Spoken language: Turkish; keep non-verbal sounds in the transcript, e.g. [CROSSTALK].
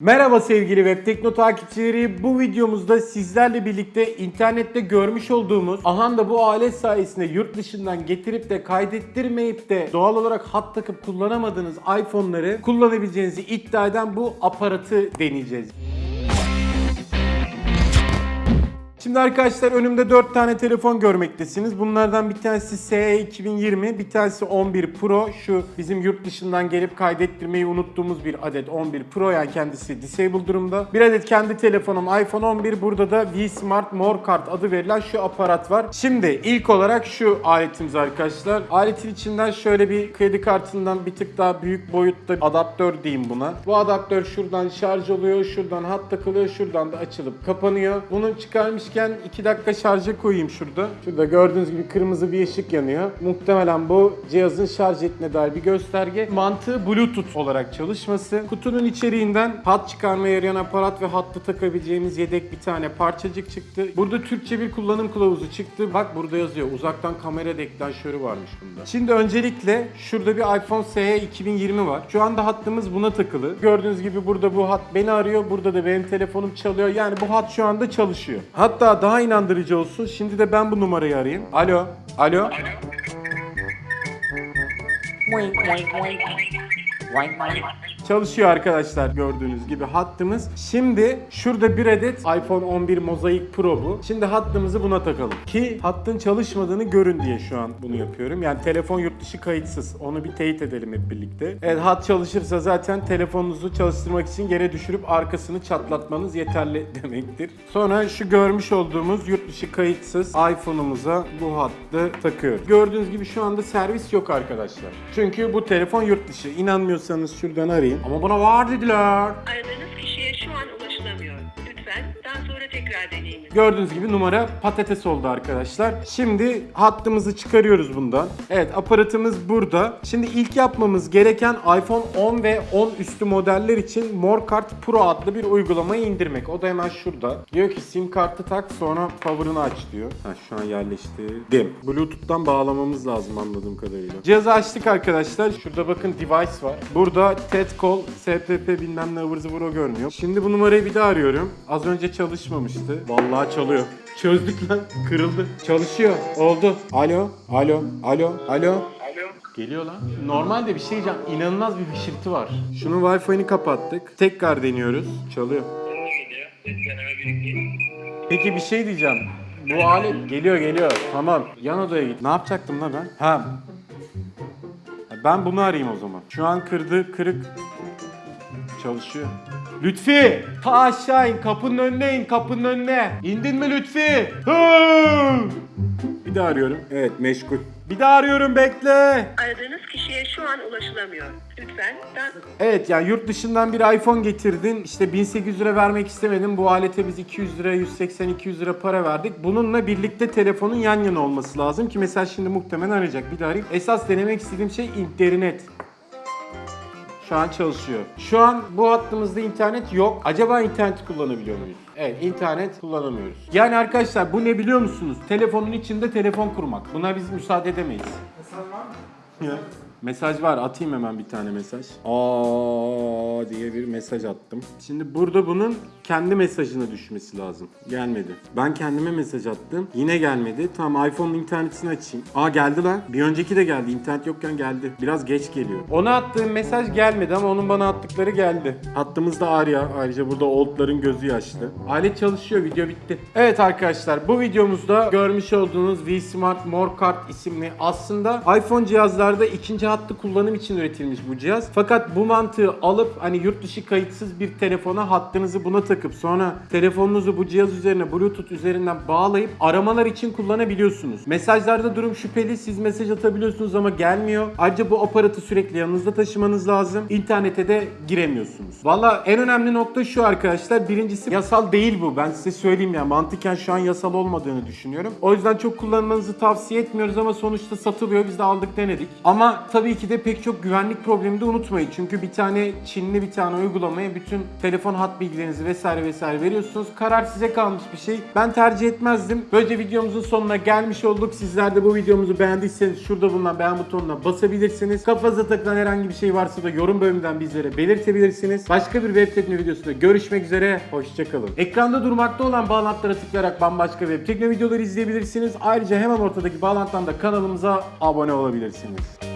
Merhaba sevgili Web Tekno takipçileri. Bu videomuzda sizlerle birlikte internette görmüş olduğumuz ahan da bu alet sayesinde yurt dışından getirip de kaydettirmeyip de doğal olarak hat takıp kullanamadığınız iPhone'ları kullanabileceğinizi iddia eden bu aparatı deneyeceğiz. Şimdi arkadaşlar önümde 4 tane telefon görmektesiniz. Bunlardan bir tanesi SE 2020, bir tanesi 11 Pro. Şu bizim yurt dışından gelip kaydettirmeyi unuttuğumuz bir adet 11 Pro yani kendisi disable durumda. Bir adet kendi telefonum iPhone 11. Burada da V Smart More Card adı verilen şu aparat var. Şimdi ilk olarak şu aletimiz arkadaşlar. Aletin içinden şöyle bir kredi kartından bir tık daha büyük boyutta adaptör diyeyim buna. Bu adaptör şuradan şarj oluyor, şuradan hat takılıyor, şuradan da açılıp kapanıyor. Bunu çıkarmışken 2 dakika şarja koyayım şurada. Şurada gördüğünüz gibi kırmızı bir ışık yanıyor. Muhtemelen bu cihazın şarj ettiğine dair bir gösterge. Mantığı Bluetooth olarak çalışması. Kutunun içeriğinden hat çıkarmaya yarayan aparat ve hattı takabileceğimiz yedek bir tane parçacık çıktı. Burada Türkçe bir kullanım kılavuzu çıktı. Bak burada yazıyor. Uzaktan kamera deklanşörü varmış bunda. Şimdi öncelikle şurada bir iPhone SE 2020 var. Şu anda hattımız buna takılı. Gördüğünüz gibi burada bu hat beni arıyor. Burada da benim telefonum çalıyor. Yani bu hat şu anda çalışıyor. Hatta daha inandırıcı olsun. Şimdi de ben bu numarayı arayayım. Alo. Alo. Çalışıyor arkadaşlar gördüğünüz gibi hattımız. Şimdi şurada bir adet iPhone 11 Mosaic Pro bu. Şimdi hattımızı buna takalım. Ki hattın çalışmadığını görün diye şu an bunu yapıyorum. Yani telefon yurt dışı kayıtsız. Onu bir teyit edelim hep birlikte. Evet hat çalışırsa zaten telefonunuzu çalıştırmak için yere düşürüp arkasını çatlatmanız yeterli [LAUGHS] demektir. Sonra şu görmüş olduğumuz yurt dışı kayıtsız iPhone'umuza bu hattı takıyoruz. Gördüğünüz gibi şu anda servis yok arkadaşlar. Çünkü bu telefon yurt dışı. İnanmıyorsanız şuradan arayın. Ama buna var dediler. Aradığınız Gördüğünüz gibi numara patates oldu arkadaşlar. Şimdi hattımızı çıkarıyoruz bundan. Evet aparatımız burada. Şimdi ilk yapmamız gereken iPhone 10 ve 10 üstü modeller için MoreCard Pro adlı bir uygulamayı indirmek. O da hemen şurada. Diyor ki sim kartı tak sonra power'ını aç diyor. Ha şu an yerleştirdim. Bluetooth'tan bağlamamız lazım anladığım kadarıyla. Cihazı açtık arkadaşlar. Şurada bakın device var. Burada TED Call, SPP bilmem ne ıvır zıvır o görünüyor. Şimdi bu numarayı bir daha arıyorum. Az önce çalışmamıştı. Vallahi çalıyor. Çözdük lan. Kırıldı. Çalışıyor. Oldu. Alo. Alo. Alo. Alo. Geliyor lan. Normalde bir şey diyeceğim. İnanılmaz bir hışırtı var. Şunun Wi-Fi'ni kapattık. Tekrar deniyoruz. Çalıyor. Peki bir şey diyeceğim. Bu alet geliyor geliyor. Tamam. Yan odaya git. Ne yapacaktım lan ben? Ha. Ben bunu arayayım o zaman. Şu an kırdı, kırık. Çalışıyor. Lütfi! Ta aşağı in, kapının önüne in, kapının önüne. İndin mi Lütfi? Hı! Bir daha arıyorum. Evet, meşgul. Bir daha arıyorum, bekle. Aradığınız kişiye şu an ulaşılamıyor. Lütfen daha... Evet yani yurt dışından bir iPhone getirdin. İşte 1800 lira vermek istemedim. Bu alete biz 200 lira, 180-200 lira para verdik. Bununla birlikte telefonun yan yana olması lazım ki mesela şimdi muhtemelen arayacak. Bir daha arayayım. Esas denemek istediğim şey internet. Şu an çalışıyor. Şu an bu hattımızda internet yok. Acaba internet kullanabiliyor muyuz? Evet, internet kullanamıyoruz. Yani arkadaşlar bu ne biliyor musunuz? Telefonun içinde telefon kurmak. Buna biz müsaade edemeyiz. Ya. Mesaj var. Atayım hemen bir tane mesaj. Aa diye bir mesaj attım. Şimdi burada bunun kendi mesajına düşmesi lazım. Gelmedi. Ben kendime mesaj attım. Yine gelmedi. Tamam iPhone'un internetini açayım. Aa geldi lan. Bir önceki de geldi. İnternet yokken geldi. Biraz geç geliyor. Ona attığım mesaj gelmedi ama onun bana attıkları geldi. Hattımız da Arya. Ayrıca burada oldların gözü yaşlı. Alet çalışıyor. Video bitti. Evet arkadaşlar bu videomuzda görmüş olduğunuz V Smart More Card isimli aslında iPhone cihazlarda ikinci hattı kullanım için üretilmiş bu cihaz. Fakat bu mantığı alıp hani yurt dışı kayıtsız bir telefona hattınızı buna takıp sonra telefonunuzu bu cihaz üzerine Bluetooth üzerinden bağlayıp aramalar için kullanabiliyorsunuz. Mesajlarda durum şüpheli. Siz mesaj atabiliyorsunuz ama gelmiyor. Ayrıca bu aparatı sürekli yanınızda taşımanız lazım. İnternete de giremiyorsunuz. Valla en önemli nokta şu arkadaşlar. Birincisi yasal değil bu. Ben size söyleyeyim ya. Mantıken şu an yasal olmadığını düşünüyorum. O yüzden çok kullanmanızı tavsiye etmiyoruz ama sonuçta satılıyor. Biz de aldık denedik. Ama tabii ki de pek çok güvenlik problemi de unutmayın. Çünkü bir tane Çinli bir tane uygulamaya bütün telefon hat bilgilerinizi vesaire vesaire veriyorsunuz. Karar size kalmış bir şey. Ben tercih etmezdim. Böylece videomuzun sonuna gelmiş olduk. Sizler de bu videomuzu beğendiyseniz şurada bulunan beğen butonuna basabilirsiniz. Kafanıza takılan herhangi bir şey varsa da yorum bölümünden bizlere belirtebilirsiniz. Başka bir web tekno videosunda görüşmek üzere. Hoşçakalın. Ekranda durmakta olan bağlantılara tıklayarak bambaşka web tekno videoları izleyebilirsiniz. Ayrıca hemen ortadaki bağlantıdan da kanalımıza abone olabilirsiniz.